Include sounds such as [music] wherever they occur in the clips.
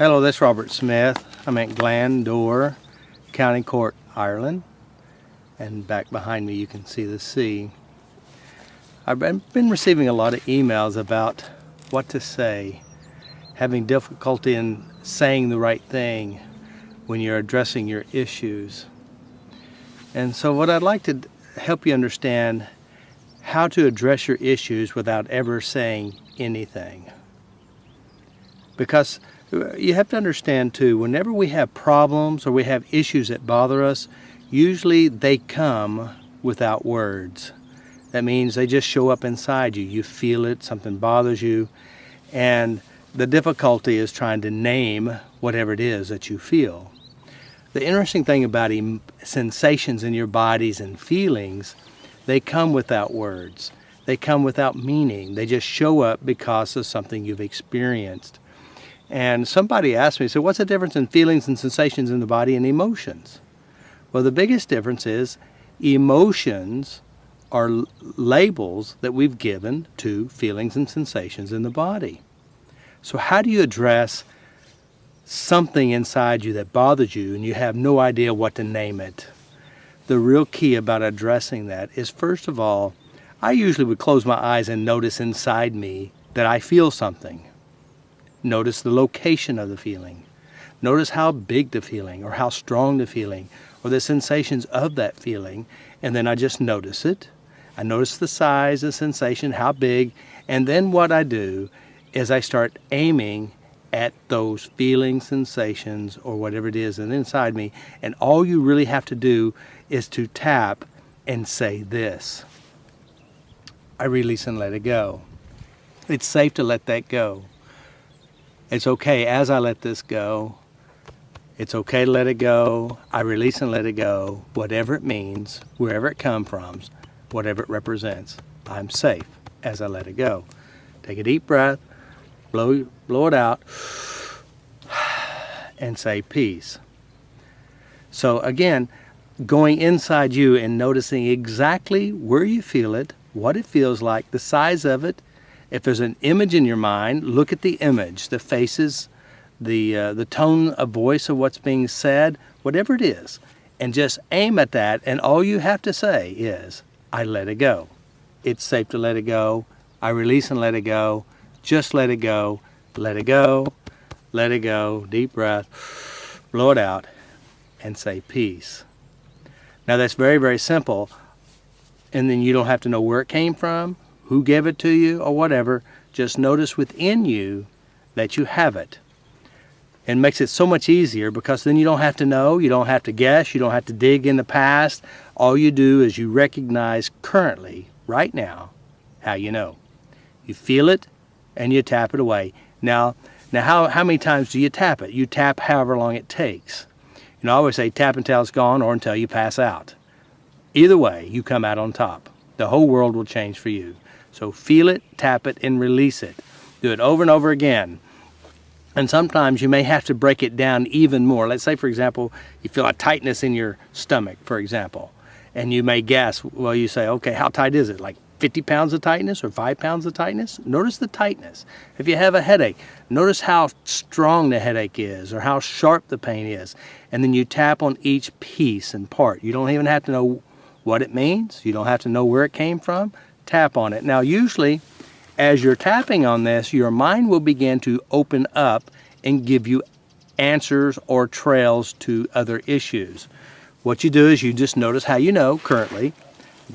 Hello, this is Robert Smith. I'm at Glandore, County Cork, Ireland. And back behind me you can see the sea. I've been receiving a lot of emails about what to say, having difficulty in saying the right thing when you're addressing your issues. And so what I'd like to help you understand how to address your issues without ever saying anything. Because you have to understand too, whenever we have problems or we have issues that bother us, usually they come without words. That means they just show up inside you. You feel it, something bothers you, and the difficulty is trying to name whatever it is that you feel. The interesting thing about sensations in your bodies and feelings, they come without words. They come without meaning. They just show up because of something you've experienced. And somebody asked me, so what's the difference in feelings and sensations in the body and emotions? Well, the biggest difference is emotions are labels that we've given to feelings and sensations in the body. So how do you address something inside you that bothers you and you have no idea what to name it? The real key about addressing that is first of all, I usually would close my eyes and notice inside me that I feel something. Notice the location of the feeling. Notice how big the feeling or how strong the feeling or the sensations of that feeling and then I just notice it I notice the size, the sensation, how big, and then what I do is I start aiming at those feelings, sensations, or whatever it is and inside me, and all you really have to do is to tap and say this. I release and let it go. It's safe to let that go. It's okay as I let this go. It's okay to let it go. I release and let it go, whatever it means, wherever it comes from whatever it represents. I'm safe as I let it go. Take a deep breath, blow, blow it out, [sighs] and say peace. So again, going inside you and noticing exactly where you feel it, what it feels like, the size of it. If there's an image in your mind, look at the image, the faces, the, uh, the tone of voice of what's being said, whatever it is, and just aim at that. And all you have to say is, I let it go. It's safe to let it go. I release and let it go. Just let it go. Let it go. Let it go. Deep breath. Blow it out and say peace. Now that's very, very simple. And then you don't have to know where it came from, who gave it to you, or whatever. Just notice within you that you have it. And makes it so much easier because then you don't have to know, you don't have to guess, you don't have to dig in the past. All you do is you recognize currently, right now, how you know. You feel it and you tap it away. Now, now how, how many times do you tap it? You tap however long it takes. You know, I always say tap until it's gone or until you pass out. Either way, you come out on top. The whole world will change for you. So feel it, tap it, and release it. Do it over and over again. And sometimes you may have to break it down even more. Let's say, for example, you feel a tightness in your stomach, for example and you may guess, well, you say, okay, how tight is it? Like 50 pounds of tightness or five pounds of tightness? Notice the tightness. If you have a headache, notice how strong the headache is or how sharp the pain is. And then you tap on each piece and part. You don't even have to know what it means. You don't have to know where it came from. Tap on it. Now, usually, as you're tapping on this, your mind will begin to open up and give you answers or trails to other issues. What you do is you just notice how you know currently,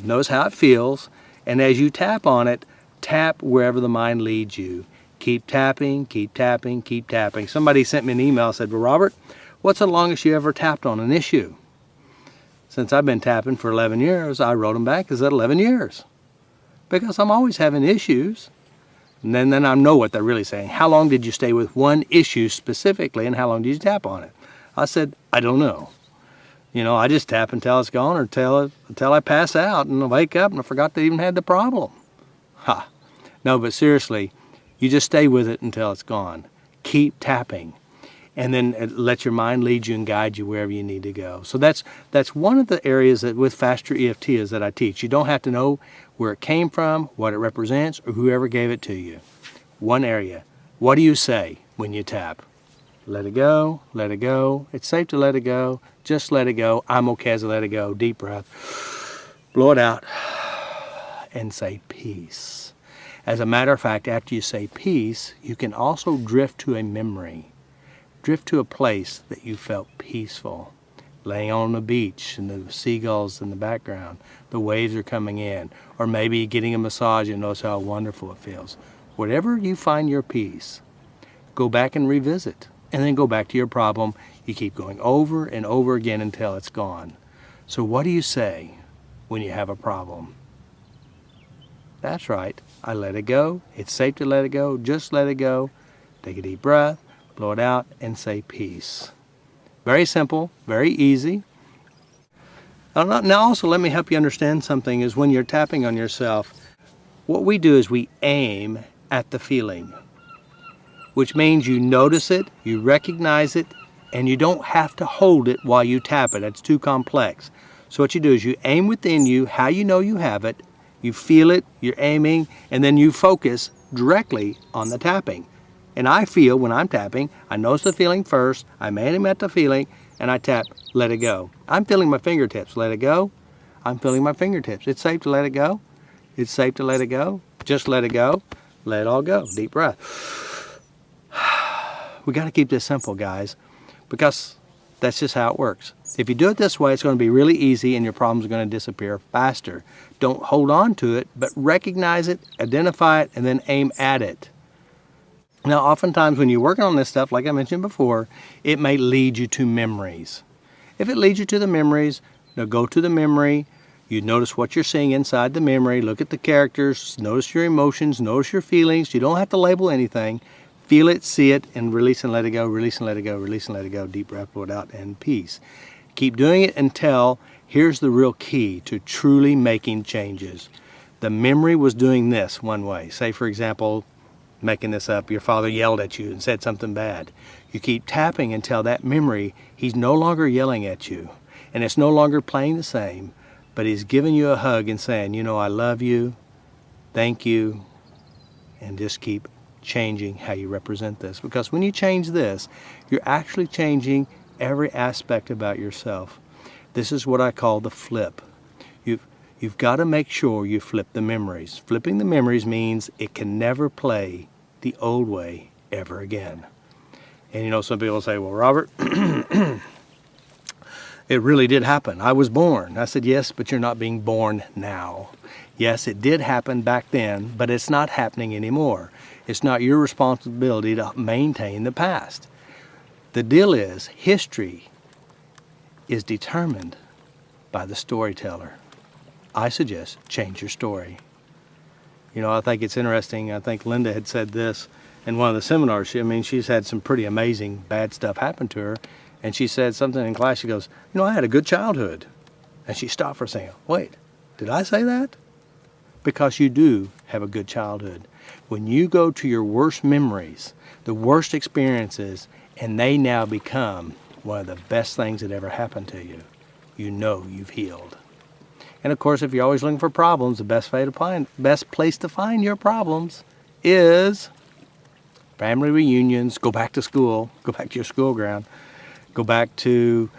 notice how it feels, and as you tap on it, tap wherever the mind leads you. Keep tapping, keep tapping, keep tapping. Somebody sent me an email said, well, Robert, what's the longest you ever tapped on an issue? Since I've been tapping for 11 years, I wrote them back, is that 11 years? Because I'm always having issues. And then, then I know what they're really saying. How long did you stay with one issue specifically and how long did you tap on it? I said, I don't know. You know, I just tap until it's gone or until, until I pass out and I wake up and I forgot they even had the problem. Ha. No, but seriously, you just stay with it until it's gone. Keep tapping and then uh, let your mind lead you and guide you wherever you need to go. So that's that's one of the areas that with Faster EFT is that I teach. You don't have to know where it came from, what it represents, or whoever gave it to you. One area. What do you say when you tap? Let it go, let it go. It's safe to let it go. Just let it go. I'm okay as I let it go. Deep breath. Blow it out and say peace. As a matter of fact, after you say peace, you can also drift to a memory. Drift to a place that you felt peaceful. Laying on the beach and the seagulls in the background. The waves are coming in. Or maybe getting a massage and notice how wonderful it feels. Whatever you find your peace, go back and revisit. And then go back to your problem. You keep going over and over again until it's gone. So what do you say when you have a problem? That's right. I let it go. It's safe to let it go. Just let it go. Take a deep breath, blow it out, and say peace. Very simple, very easy. Now also let me help you understand something is when you're tapping on yourself, what we do is we aim at the feeling, which means you notice it, you recognize it, and you don't have to hold it while you tap it. It's too complex. So what you do is you aim within you how you know you have it, you feel it, you're aiming, and then you focus directly on the tapping. And I feel when I'm tapping, I notice the feeling first, I'm aiming at the feeling, and I tap, let it go. I'm feeling my fingertips, let it go. I'm feeling my fingertips. It's safe to let it go. It's safe to let it go. Just let it go. Let it all go. Deep breath. [sighs] We got to keep this simple, guys, because that's just how it works. If you do it this way, it's going to be really easy and your problems are going to disappear faster. Don't hold on to it, but recognize it, identify it, and then aim at it. Now, oftentimes when you're working on this stuff, like I mentioned before, it may lead you to memories. If it leads you to the memories, now go to the memory, you notice what you're seeing inside the memory, look at the characters, notice your emotions, notice your feelings. You don't have to label anything. Feel it, see it, and release and let it go, release and let it go, release and let it go, deep breath, blow it out, and peace. Keep doing it until here's the real key to truly making changes. The memory was doing this one way. Say, for example, making this up, your father yelled at you and said something bad. You keep tapping until that memory, he's no longer yelling at you. And it's no longer playing the same, but he's giving you a hug and saying, you know, I love you, thank you, and just keep changing how you represent this. Because when you change this, you're actually changing every aspect about yourself. This is what I call the flip. You've, got to make sure you flip the memories. Flipping the memories means it can never play the old way ever again. And you know, some people say, well, Robert, [clears throat] it really did happen. I was born. I said, yes, but you're not being born now. Yes, it did happen back then, but it's not happening anymore. It's not your responsibility to maintain the past. The deal is, history is determined by the storyteller. I suggest change your story. You know, I think it's interesting. I think Linda had said this in one of the seminars. She, I mean, she's had some pretty amazing bad stuff happen to her. And she said something in class. She goes, You know, I had a good childhood. And she stopped for a second. Wait, did I say that? Because you do have a good childhood. When you go to your worst memories, the worst experiences, and they now become one of the best things that ever happened to you, you know you've healed. And of course, if you're always looking for problems, the best, way to find, best place to find your problems is family reunions, go back to school, go back to your school ground, go back to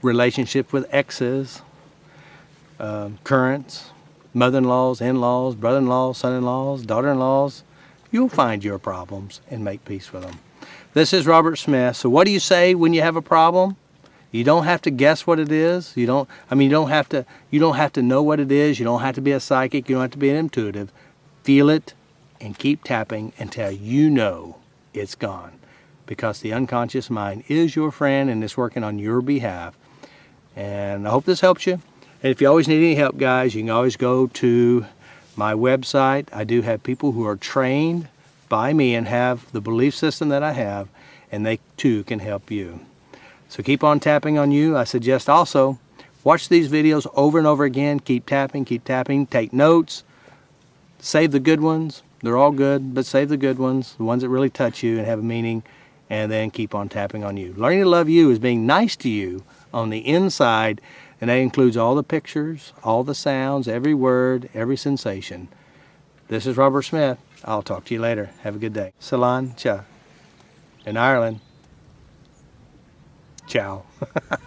relationship with exes, um, currents, mother-in-laws, in-laws, brother-in-laws, son-in-laws, daughter-in-laws, you'll find your problems and make peace with them. This is Robert Smith. So what do you say when you have a problem? You don't have to guess what it is. You don't I mean you don't have to you don't have to know what it is. You don't have to be a psychic. You don't have to be an intuitive. Feel it and keep tapping until you know it's gone. Because the unconscious mind is your friend and it's working on your behalf. And I hope this helps you. And if you always need any help, guys, you can always go to my website. I do have people who are trained by me and have the belief system that I have, and they too can help you. So keep on tapping on you. I suggest also watch these videos over and over again. Keep tapping, keep tapping, take notes, save the good ones. They're all good, but save the good ones, the ones that really touch you and have a meaning, and then keep on tapping on you. Learning to love you is being nice to you on the inside and that includes all the pictures, all the sounds, every word, every sensation. This is Robert Smith. I'll talk to you later. Have a good day. Salán Cha in Ireland. Ciao. [laughs]